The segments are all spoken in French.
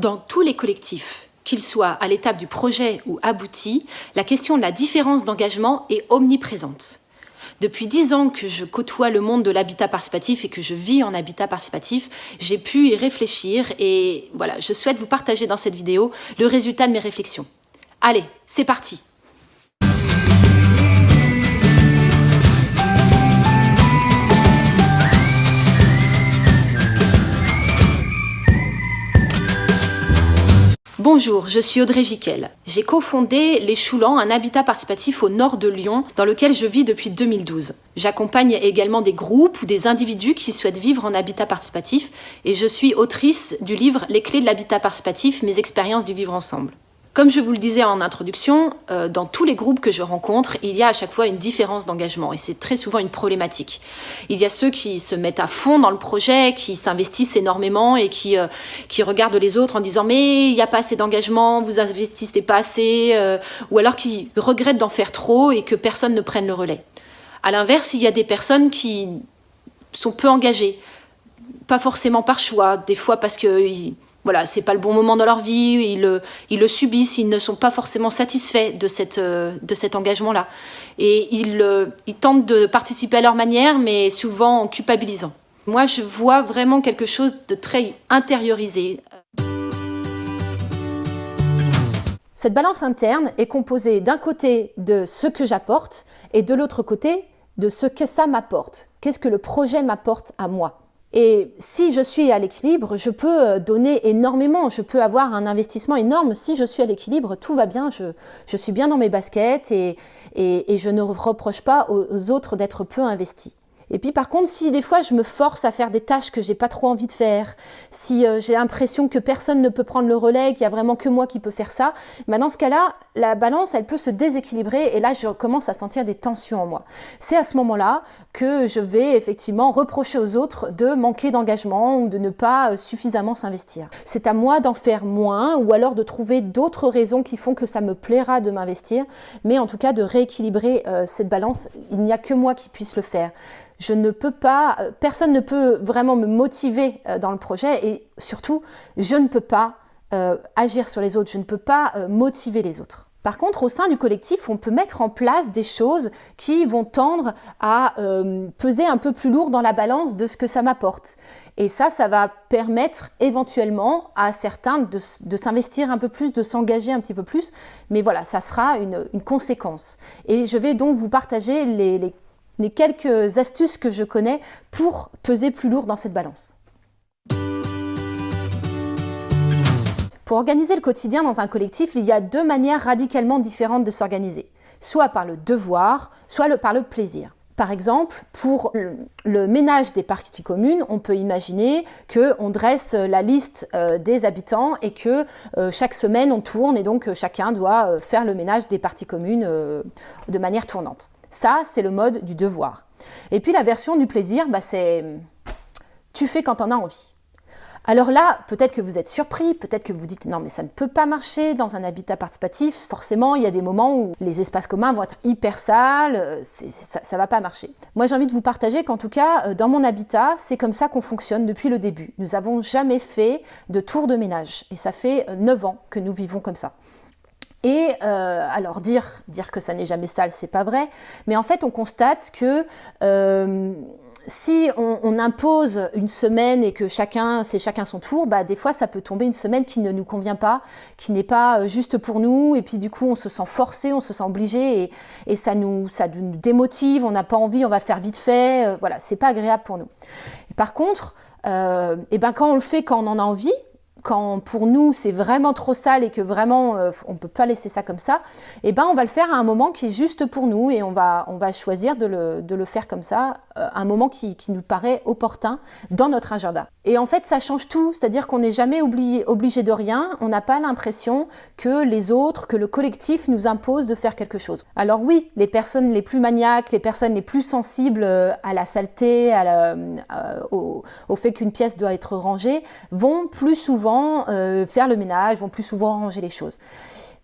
Dans tous les collectifs, qu'ils soient à l'étape du projet ou abouti, la question de la différence d'engagement est omniprésente. Depuis dix ans que je côtoie le monde de l'habitat participatif et que je vis en habitat participatif, j'ai pu y réfléchir et voilà, je souhaite vous partager dans cette vidéo le résultat de mes réflexions. Allez, c'est parti Bonjour, je suis Audrey Jiquel. J'ai cofondé Les Choulans, un habitat participatif au nord de Lyon, dans lequel je vis depuis 2012. J'accompagne également des groupes ou des individus qui souhaitent vivre en habitat participatif et je suis autrice du livre Les clés de l'habitat participatif, mes expériences du vivre ensemble. Comme je vous le disais en introduction, euh, dans tous les groupes que je rencontre, il y a à chaque fois une différence d'engagement et c'est très souvent une problématique. Il y a ceux qui se mettent à fond dans le projet, qui s'investissent énormément et qui, euh, qui regardent les autres en disant mais il n'y a pas assez d'engagement, vous investissez pas assez, euh, ou alors qui regrettent d'en faire trop et que personne ne prenne le relais. À l'inverse, il y a des personnes qui sont peu engagées, pas forcément par choix, des fois parce que voilà, c'est pas le bon moment dans leur vie, ils le, ils le subissent, ils ne sont pas forcément satisfaits de, cette, euh, de cet engagement-là. Et ils, euh, ils tentent de participer à leur manière, mais souvent en culpabilisant. Moi, je vois vraiment quelque chose de très intériorisé. Cette balance interne est composée d'un côté de ce que j'apporte et de l'autre côté de ce que ça m'apporte. Qu'est-ce que le projet m'apporte à moi? Et si je suis à l'équilibre, je peux euh, donner énormément, je peux avoir un investissement énorme. Si je suis à l'équilibre, tout va bien, je, suis bien dans mes baskets et, et, et je ne reproche pas aux autres d'être peu investis. Et puis par contre, si des fois je me force à faire des tâches que j'ai pas trop envie de faire, si euh, j'ai l'impression que personne ne peut prendre le relais, qu'il y a vraiment que moi qui peux faire ça, bah dans ce cas-là, la balance, elle peut se déséquilibrer et là, je commence à sentir des tensions en moi. C'est à ce moment-là que je vais effectivement reprocher aux autres de manquer d'engagement ou de ne pas euh, suffisamment s'investir. C'est à moi d'en faire moins ou alors de trouver d'autres raisons qui font que ça me plaira de m'investir, mais en tout cas de rééquilibrer euh, cette balance. Il n'y a que moi qui puisse le faire euh, personne ne peut vraiment me motiver euh, dans le projet et surtout, je ne peux pas euh, agir sur les autres, je ne peux pas motiver les autres. Par contre, au sein du collectif, on peut mettre en place des choses qui vont tendre à peser un peu plus lourd dans la balance de ce que ça m'apporte. Et ça, ça va permettre éventuellement à certains de, s'investir un peu plus, de s'engager un petit peu plus. Mais voilà, ça sera une, conséquence. Et je vais donc vous partager les les quelques astuces que je connais pour peser plus lourd dans cette balance. Pour organiser le quotidien dans un collectif, il y a deux manières radicalement différentes de s'organiser, soit par le devoir, soit par le plaisir. Par exemple, pour le ménage des parties communes, on peut imaginer qu'on dresse la liste euh, des habitants et que euh, chaque semaine on tourne et donc euh, chacun doit faire le ménage des parties communes de manière tournante. Ça, c'est le mode du devoir. Et puis la version du plaisir, bah, c'est tu fais quand on as envie. Alors là, peut-être que vous êtes surpris, peut-être que vous dites non mais ça ne peut pas marcher dans un habitat participatif. Forcément, il y a des moments où les espaces communs vont être hyper sales, euh, ça, ne va pas marcher. Moi j'ai envie de vous partager qu'en tout cas, euh, dans mon habitat, c'est comme ça qu'on fonctionne depuis le début. Nous n'avons jamais fait de tour de ménage et ça fait 9 euh, ans que nous vivons comme ça. Et euh, alors dire, dire que ça n'est jamais sale, c'est pas vrai, mais en fait on constate que euh, si on, impose une semaine et que chacun, c'est chacun son tour, bah des fois ça peut tomber une semaine qui ne nous convient pas, qui n'est pas euh, juste pour nous, et puis du coup on se sent forcé, on se sent obligé, et, et ça, nous, ça nous démotive, on n'a pas envie, on va le faire vite fait, euh, voilà, c'est pas agréable pour nous. par contre, euh, et ben quand on le fait, quand on en a envie, quand pour nous c'est vraiment trop sale et que vraiment euh, on ne peut pas laisser ça comme ça, eh ben on va le faire à un moment qui est juste pour nous et on va, choisir de le, faire comme ça, euh, un moment qui, nous paraît opportun dans notre agenda. Et en fait ça change tout, c'est-à-dire qu'on n'est jamais obligé, de rien, on n'a pas l'impression que les autres, que le collectif nous impose de faire quelque chose. Alors oui, les personnes les plus maniaques, les personnes les plus sensibles euh, à la saleté, au, au fait qu'une pièce doit être rangée, vont plus souvent euh, faire le ménage, vont plus souvent ranger les choses.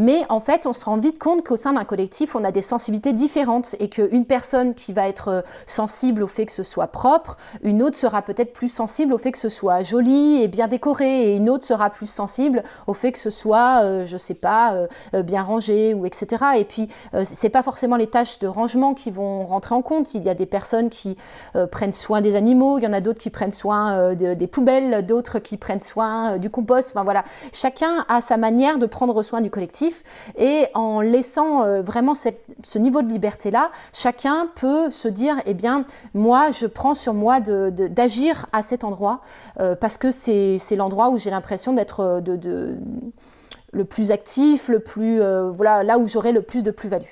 Mais en fait, on se rend vite compte qu'au sein d'un collectif, on a des sensibilités différentes et qu'une personne qui va être sensible au fait que ce soit propre, une autre sera peut-être plus sensible au fait que ce soit joli et bien décoré et une autre sera plus sensible au fait que ce soit, euh, je sais pas, euh, euh, bien rangé ou etc. Et puis, c'est pas forcément les tâches de rangement qui vont rentrer en compte. Il y a des personnes qui prennent soin des animaux, il y en a d'autres qui prennent soin des poubelles, d'autres qui prennent soin du compost. Enfin voilà, chacun a sa manière de prendre soin du collectif et en laissant vraiment ce niveau de liberté-là, chacun peut se dire, eh bien, moi, je prends sur moi d'agir à cet endroit parce que c'est l'endroit où j'ai l'impression d'être de, le plus actif, le plus, euh, voilà, là où j'aurai le plus de plus-value.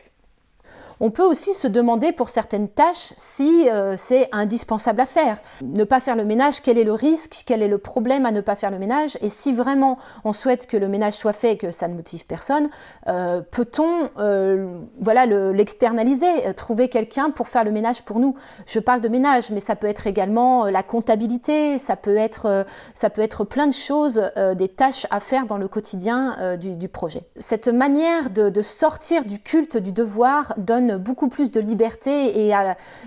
On peut aussi se demander pour certaines tâches si euh, c'est indispensable à faire. Ne pas faire le ménage, quel est le risque, quel est le problème à ne pas faire le ménage? Et si vraiment on souhaite que le ménage soit fait et que ça ne motive personne, euh, peut-on euh, voilà, l'externaliser, trouver quelqu'un pour faire le ménage pour nous? Je parle de ménage, mais ça peut être également la comptabilité, ça peut être, ça peut être plein de choses, des tâches à faire dans le quotidien du, projet. Cette manière de sortir du culte du devoir donne beaucoup plus de liberté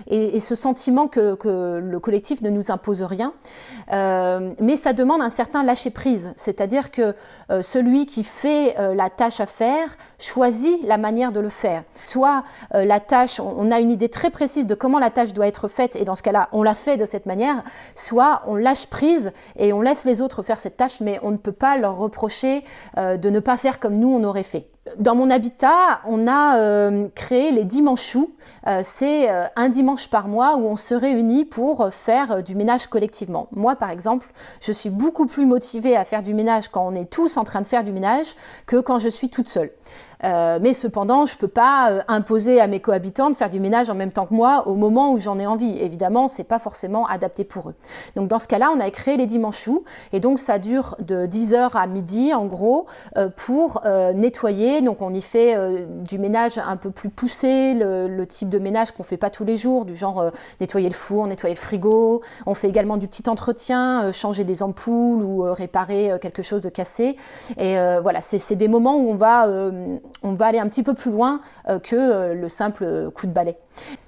et, ce sentiment que, le collectif ne nous impose rien. Euh, mais ça demande un certain lâcher-prise, c'est-à-dire que euh, celui qui fait euh, la tâche à faire choisit la manière de le faire. Soit la tâche, on a une idée très précise de comment la tâche doit être faite et dans ce cas-là, on la fait de cette manière, soit on lâche prise et on laisse les autres faire cette tâche, mais on ne peut pas leur reprocher de ne pas faire comme nous on aurait fait. Dans mon habitat, on a créé les dimanches euh, C'est un dimanche par mois où on se réunit pour faire du ménage collectivement. Moi, par exemple, je suis beaucoup plus motivée à faire du ménage quand on est tous en train de faire du ménage que quand je suis toute seule. Euh, mais cependant, je ne peux pas euh, imposer à mes cohabitants de faire du ménage en même temps que moi au moment où j'en ai envie. Évidemment, ce n'est pas forcément adapté pour eux. Donc dans ce cas-là, on a créé les dimanches et donc ça dure de 10h à midi en gros euh, pour nettoyer. Donc on y fait du ménage un peu plus poussé, le, type de ménage qu'on ne fait pas tous les jours, du genre nettoyer le four, nettoyer le frigo. On fait également du petit entretien, changer des ampoules ou réparer quelque chose de cassé. Et voilà, c'est des moments où on va on va aller un petit peu plus loin euh, que euh, le simple coup de balai.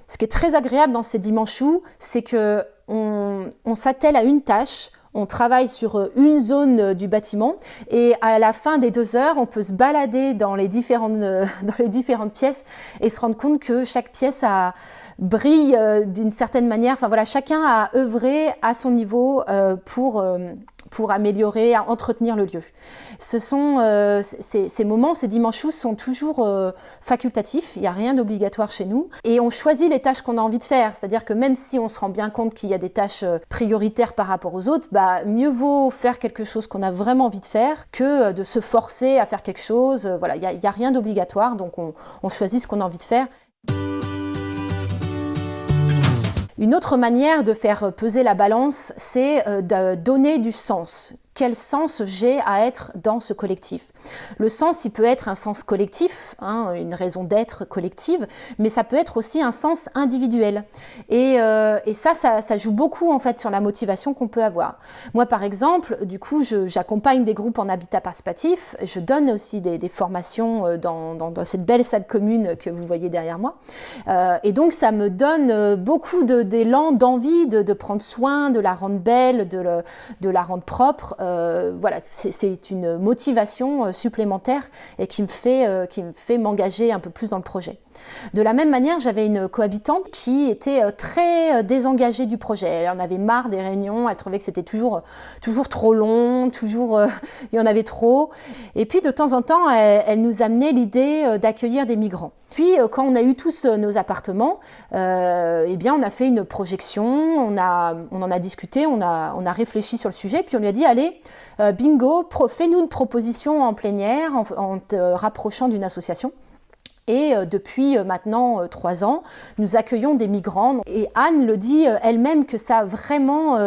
Ce qui est très agréable dans ces dimanches c'est que on, s'attelle à une tâche, on travaille sur euh, une zone du bâtiment et à la fin des deux heures, on peut se balader dans les différentes, pièces et se rendre compte que chaque pièce brille d'une certaine manière. Enfin voilà, chacun a œuvré à son niveau pour, pour améliorer, entretenir le lieu. Ce sont, euh, ces, moments, ces dimanches sont toujours euh, facultatifs, il n'y a rien d'obligatoire chez nous, et on choisit les tâches qu'on a envie de faire, c'est-à-dire que même si on se rend bien compte qu'il y a des tâches euh, prioritaires par rapport aux autres, bah, mieux vaut faire quelque chose qu'on a vraiment envie de faire que de se forcer à faire quelque chose, voilà, il n'y a, rien d'obligatoire, donc on, on choisit ce qu'on a envie de faire. Une autre manière de faire peser la balance, c'est de donner du sens quel sens j'ai à être dans ce collectif. Le sens, il peut être un sens collectif, hein, une raison d'être collective, mais ça peut être aussi un sens individuel. Et, euh, ça, ça, joue beaucoup en fait sur la motivation qu'on peut avoir. Moi, par exemple, du coup, j'accompagne des groupes en habitat participatif, je donne aussi des, formations euh, dans, cette belle salle commune que vous voyez derrière moi. Euh, et donc, ça me donne beaucoup d'élan, d'envie de, prendre soin, de la rendre belle, de, de la rendre propre. Euh, voilà, c'est une motivation euh, supplémentaire et qui me fait, euh, qui me fait m'engager un peu plus dans le projet. De la même manière, j'avais une cohabitante qui était très désengagée du projet. Elle en avait marre des réunions, elle trouvait que c'était toujours, toujours trop long, toujours il y en avait trop. Et puis de temps en temps, elle nous amenait l'idée d'accueillir des migrants. Puis, euh, quand on a eu tous euh, nos appartements, euh, eh bien, on a fait une projection, on, en a discuté, on a, on a réfléchi sur le sujet, puis on lui a dit, allez, bingo, fais-nous une proposition en plénière en, te rapprochant d'une association. Et euh, depuis euh, maintenant euh, trois ans, nous accueillons des migrants. Et Anne le dit elle-même que ça a vraiment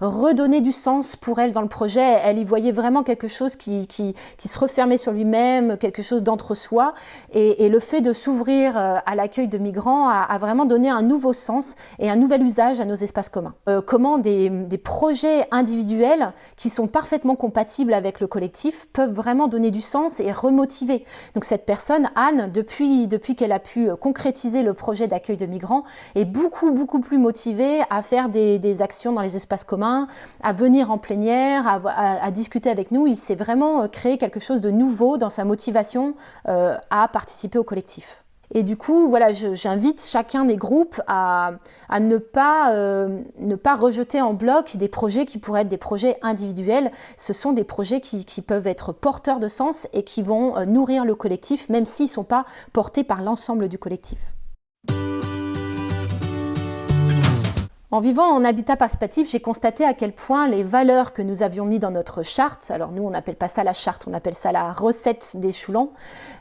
redonné du sens pour elle dans le projet. Elle y voyait vraiment quelque chose qui, qui, se refermait sur lui-même, quelque chose d'entre-soi. Et, le fait de s'ouvrir à l'accueil de migrants a, vraiment donné un nouveau sens et un nouvel usage à nos espaces communs. Comment des projets individuels qui sont parfaitement compatibles avec le collectif peuvent vraiment donner du sens et remotiver. Donc cette personne, Anne, depuis depuis, qu'elle a pu euh, concrétiser le projet d'accueil de migrants, est beaucoup, beaucoup plus motivée à faire des, actions dans les espaces communs, à venir en plénière, à, discuter avec nous. Il s'est vraiment euh, créé quelque chose de nouveau dans sa motivation euh, à participer au collectif. Et du coup, j'invite chacun des groupes à, ne, pas, euh, ne pas rejeter en bloc des projets qui pourraient être des projets individuels. Ce sont des projets qui, qui peuvent être porteurs de sens et qui vont euh, nourrir le collectif, même s'ils ne sont pas portés par l'ensemble du collectif. En vivant en habitat participatif, j'ai constaté à quel point les valeurs que nous avions mis dans notre charte, alors nous on n'appelle pas ça la charte, on appelle ça la recette des choulans,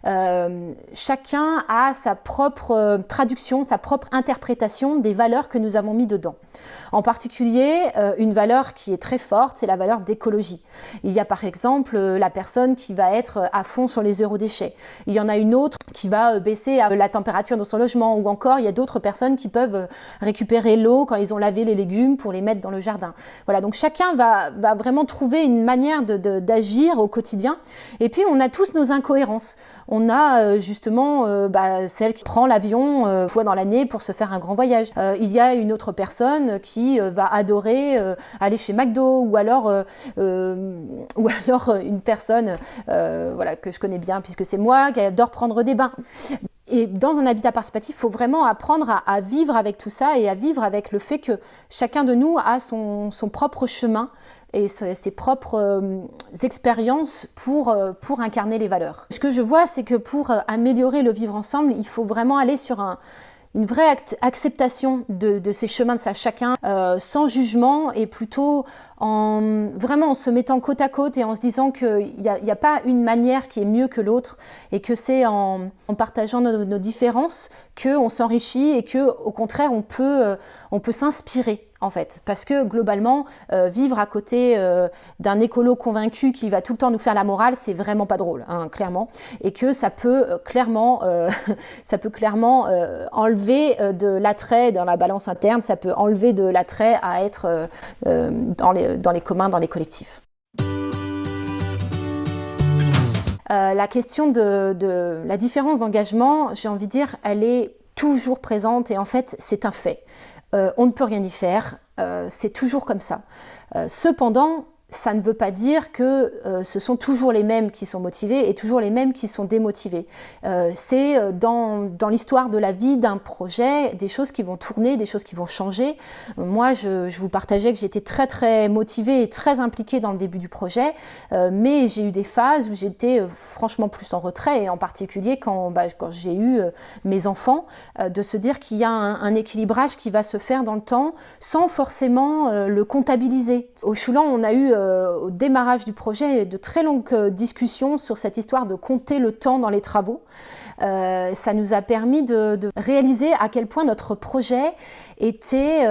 euh, chacun a sa propre euh, traduction, sa propre interprétation des valeurs que nous avons mis dedans. En particulier, euh, une valeur qui est très forte, c'est la valeur d'écologie. Il y a par exemple la personne qui va être à fond sur les zéro déchets. Il y en a une autre qui va baisser la température dans son logement ou encore il y a d'autres personnes qui peuvent récupérer l'eau quand ils ont lavé les légumes pour les mettre dans le jardin. Voilà, donc chacun va, va vraiment trouver une manière d'agir au quotidien. Et puis on a tous nos incohérences. On a euh, justement euh, bah, celle qui prend l'avion euh, fois dans l'année pour se faire un grand voyage. il y a une autre personne qui va adorer aller chez McDo ou alors, ou alors une personne voilà, que je connais bien puisque c'est moi qui adore prendre des bains. Et dans un habitat participatif, il faut vraiment apprendre à, vivre avec tout ça et à vivre avec le fait que chacun de nous a son, son propre chemin et ses propres euh, expériences pour, euh, pour incarner les valeurs. Ce que je vois, c'est que pour euh, améliorer le vivre ensemble, il faut vraiment aller sur un, une vraie acceptation de, ces chemins de ça chacun, sans jugement et plutôt en vraiment en se mettant côte à côte et en se disant qu'il n'y a, pas une manière qui est mieux que l'autre et que c'est en, partageant nos, nos différences qu'on s'enrichit et que au contraire on peut, on peut s'inspirer en fait. Parce que globalement, euh, vivre à côté euh, d'un écolo convaincu qui va tout le temps nous faire la morale, c'est vraiment pas drôle, hein, clairement. Et que ça peut euh, clairement, enlever de l'attrait dans la balance interne, ça peut enlever de l'attrait à être dans, les, communs, dans les collectifs. la question de la différence d'engagement, j'ai envie de dire, elle est toujours présente et en fait, c'est un fait. Euh, on ne peut rien y faire, euh, c'est toujours comme ça. Euh, cependant, ça ne veut pas dire que euh, ce sont toujours les mêmes qui sont motivés et toujours les mêmes qui sont démotivés. Euh, c'est euh, dans, dans l'histoire de la vie d'un projet des choses qui vont tourner, des choses qui vont changer. Moi, je, je vous partageais que j'étais très très motivée et très impliquée dans le début du projet, mais j'ai eu des phases où j'étais franchement plus en retrait et en particulier quand, bah, quand j'ai eu mes enfants, de se dire qu'il y a un, équilibrage qui va se faire dans le temps sans forcément le comptabiliser. Au Choulan, on a eu euh, au démarrage du projet de très longues euh, discussions sur cette histoire de compter le temps dans les travaux. Euh, ça nous a permis de, réaliser à quel point notre projet était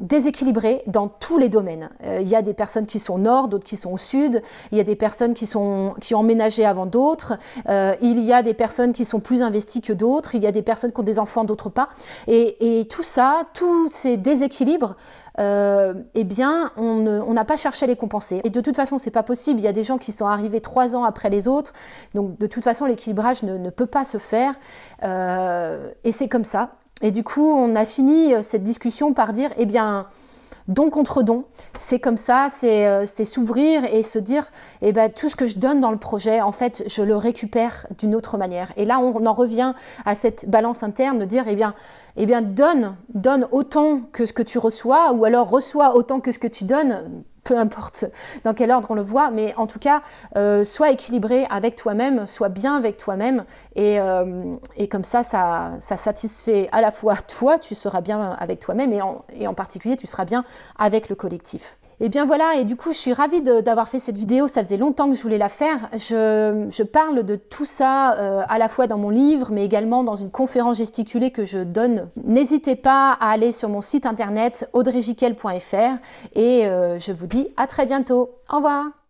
déséquilibré dans tous les domaines. il y a des personnes qui sont au nord, d'autres qui sont au sud, il y a des personnes qui, sont, qui ont emménagé avant d'autres, il y a des personnes qui sont plus investies que d'autres, il y a des personnes qui ont des enfants, d'autres pas. Et, et tout ça, tous ces déséquilibres euh, eh bien, on n'a pas cherché à les compenser. Et de toute façon, c'est pas possible. Il y a des gens qui sont arrivés trois ans après les autres. Donc, de toute façon, l'équilibrage ne, peut pas se faire. Euh, et c'est comme ça. Et du coup, on a fini euh, cette discussion par dire, eh bien, don contre don. C'est comme ça, c'est s'ouvrir et se dire, eh ben, tout ce que je donne dans le projet, en fait, je le récupère d'une autre manière. Et là, on, en revient à cette balance interne de dire, eh bien, eh bien donne, donne autant que ce que tu reçois, ou alors reçois autant que ce que tu donnes, peu importe dans quel ordre on le voit, mais en tout cas, euh, sois équilibré avec toi-même, sois bien avec toi-même, et, euh, et, comme ça, ça, ça, satisfait à la fois toi, tu seras bien avec toi-même, et en particulier, tu seras bien avec le collectif. Et bien voilà, et du coup, je suis ravie d'avoir fait cette vidéo. Ça faisait longtemps que je voulais la faire. Je, parle de tout ça euh, à la fois dans mon livre, mais également dans une conférence gesticulée que je donne. N'hésitez pas à aller sur mon site internet audreyjiquel.fr et euh, je vous dis à très bientôt. Au revoir